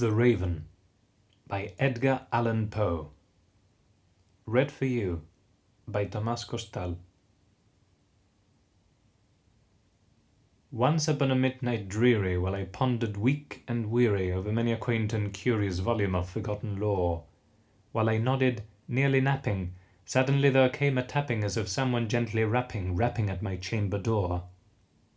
The Raven by Edgar Allan Poe. Read for you by Tomás Costal Once upon a midnight dreary, while I pondered weak and weary over many a quaint and curious volume of forgotten lore, while I nodded, nearly napping, suddenly there came a tapping as of someone gently rapping, rapping at my chamber door.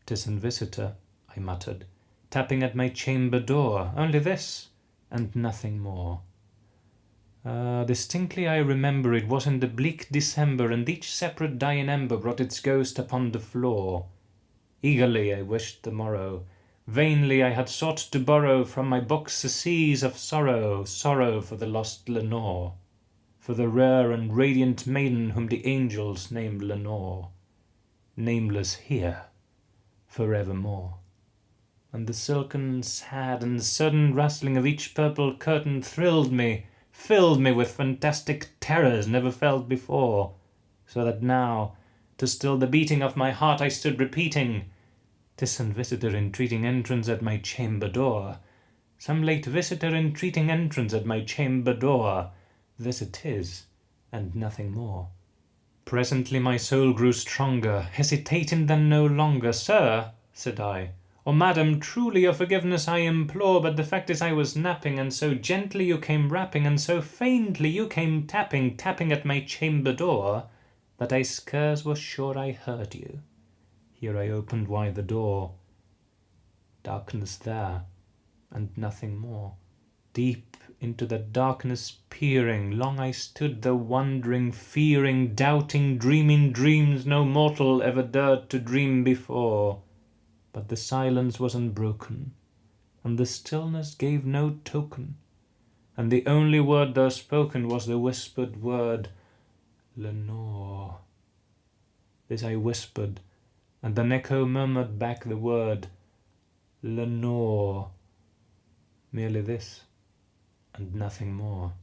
"'Tis an visitor," I muttered, "tapping at my chamber door, only this, and nothing more." Ah, distinctly I remember it was in the bleak December, and each separate dying ember brought its ghost upon the floor. Eagerly I wished the morrow. Vainly I had sought to borrow From my books a seas of sorrow, Sorrow for the lost Lenore, For the rare and radiant maiden whom the angels named Lenore, Nameless here forevermore. And the silken, sad, and sudden rustling of each purple curtain thrilled me, filled me with fantastic terrors never felt before, so that now, to still the beating of my heart, I stood repeating, "'Tis some visitor entreating entrance at my chamber door. Some late visitor entreating entrance at my chamber door. This it is, and nothing more." Presently my soul grew stronger, hesitating then no longer. "Sir," said I, "or madam, truly your forgiveness I implore, but the fact is I was napping, and so gently you came rapping, and so faintly you came tapping, tapping at my chamber door, that I scarce was sure I heard you. Here I opened wide the door. Darkness there, and nothing more. Deep into the darkness peering, long I stood there wondering, fearing, doubting, dreaming dreams no mortal ever dared to dream before. But the silence was unbroken, and the stillness gave no token, and the only word there spoken was the whispered word, Lenore. This I whispered, and an echo murmured back the word, Lenore. Merely this, and nothing more.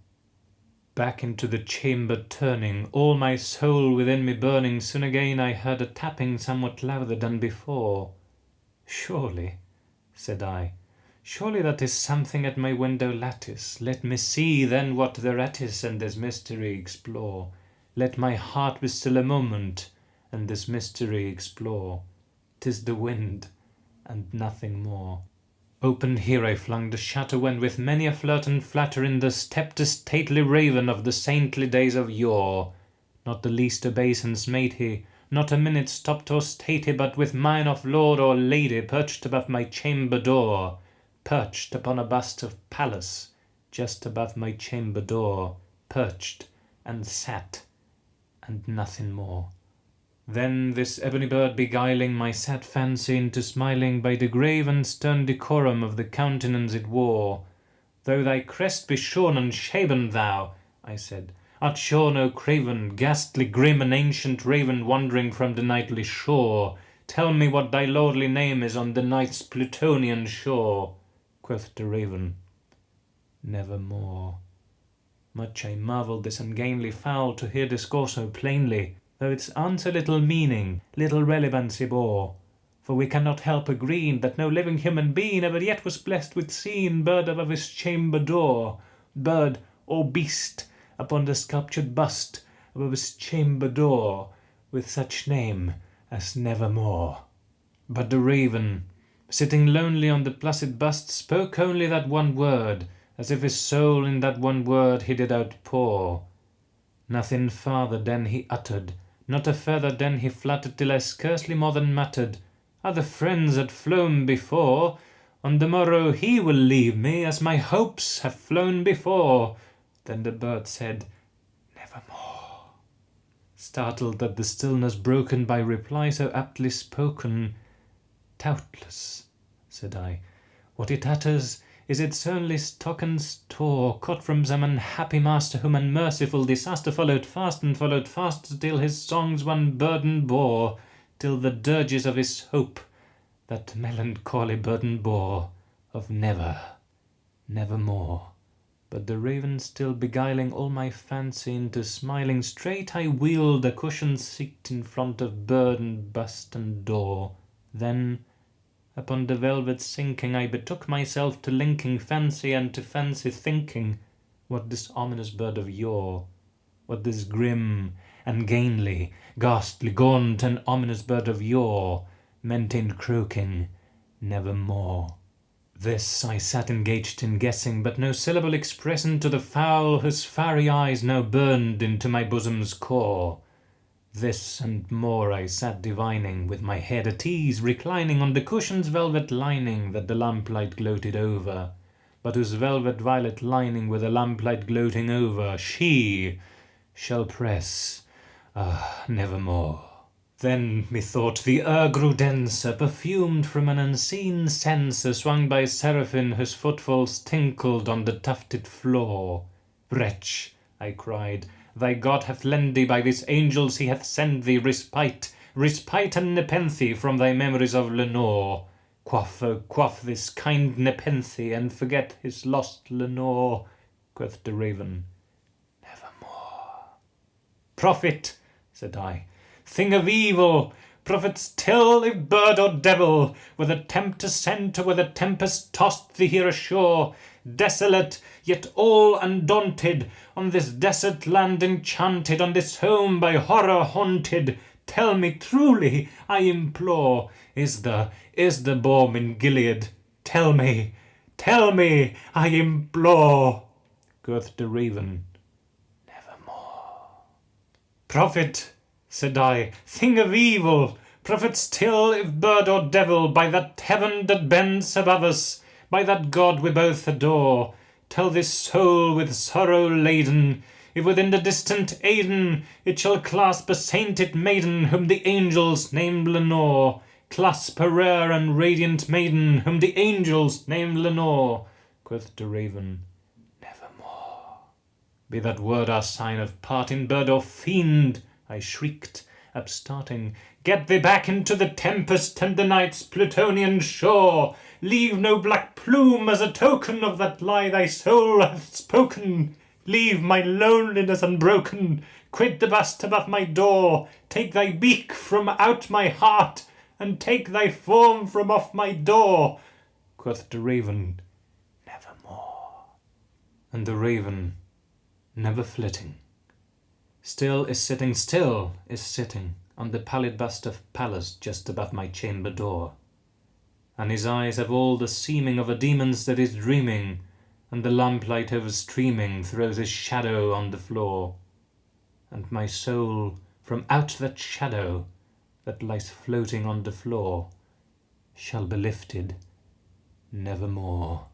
Back into the chamber turning, all my soul within me burning, soon again I heard a tapping somewhat louder than before. Surely, said I, surely that is something at my window lattice. Let me see then what thereat is, and this mystery explore. Let my heart be still a moment, and this mystery explore. 'Tis the wind, and nothing more. Open here I flung the shutter, when with many a flirt and flatter in there stepped a stately raven of the saintly days of yore. Not the least obeisance made he, not a minute stopped or stayed he, but with mine of lord or lady perched above my chamber door, perched upon a bust of Pallas, just above my chamber door, perched, and sat, and nothing more. Then this ebony bird beguiling my sad fancy into smiling by the grave and stern decorum of the countenance it wore. Though thy crest be shorn and shaven, thou, I said, art sure no craven, ghastly, grim, and ancient raven wandering from the nightly shore. Tell me what thy lordly name is on the night's Plutonian shore. Quoth the raven, Nevermore. Much I marvelled this ungainly fowl to hear discourse so plainly though its answer little meaning, little relevancy bore. For we cannot help agreeing that no living human being ever yet was blessed with seeing bird above his chamber door, bird or beast upon the sculptured bust above his chamber door, with such name as Nevermore. But the raven, sitting lonely on the placid bust, spoke only that one word, as if his soul in that one word he did outpour. Nothing farther then he uttered, not a feather then he fluttered, till I scarcely more than muttered, Other friends had flown before, on the morrow he will leave me, as my hopes have flown before. Then the bird said, Nevermore. Startled at the stillness broken by reply so aptly spoken, Doubtless, said I, what it utters is its only stock and store, caught from some unhappy master whom unmerciful disaster followed fast and followed fast till his songs one burden bore, till the dirges of his hope that melancholy burden bore of never, nevermore. But the raven still beguiling all my fancy into smiling, straight I wheeled a cushioned seat in front of bird and bust and door. Then Upon the velvet sinking, I betook myself to linking fancy and to fancy thinking what this ominous bird of yore, what this grim and gainly, ghastly, gaunt, and ominous bird of yore meant in croaking nevermore. This I sat engaged in guessing, but no syllable expressing to the fowl whose fiery eyes now burned into my bosom's core. This and more I sat divining, with my head at ease, reclining on the cushion's velvet lining that the lamplight gloated over, but whose velvet violet lining with the lamplight gloating over, she shall press, ah, nevermore. Then, methought, the air grew denser, perfumed from an unseen censer swung by seraphim whose footfalls tinkled on the tufted floor. Wretch, I cried, thy God hath lent thee by these angels he hath sent thee respite, respite and nepenthe from thy memories of Lenore. Quaff, oh, quaff this kind nepenthe, and forget his lost Lenore, quoth the raven. Nevermore. Prophet, said I, thing of evil, prophets tell if bird or devil, whether tempest sent or whether tempest tossed thee here ashore, desolate, yet all undaunted, on this desert land enchanted, on this home by horror haunted, tell me truly, I implore, is the, is the balm in Gilead? Tell me, tell me, I implore, quoth the raven, nevermore. Prophet, said I, thing of evil, prophet still, if bird or devil, by that heaven that bends above us, by that God we both adore, tell this soul with sorrow laden, if within the distant Aidenn it shall clasp a sainted maiden whom the angels name Lenore, clasp a rare and radiant maiden whom the angels name Lenore, quoth the raven, nevermore. Be that word our sign of parting, bird or fiend, I shrieked, upstarting, Get thee back into the tempest and the night's Plutonian shore! Leave no black plume as a token of that lie thy soul hath spoken! Leave my loneliness unbroken! Quit the bust above my door! Take thy beak from out my heart, and take thy form from off my door! Quoth the raven, Nevermore. And the raven, never flitting, Still is sitting, still is sitting on the pallid bust of Pallas just above my chamber door. And his eyes have all the seeming of a demon's that is dreaming, and the lamplight overstreaming throws his shadow on the floor. And my soul from out that shadow that lies floating on the floor shall be lifted nevermore.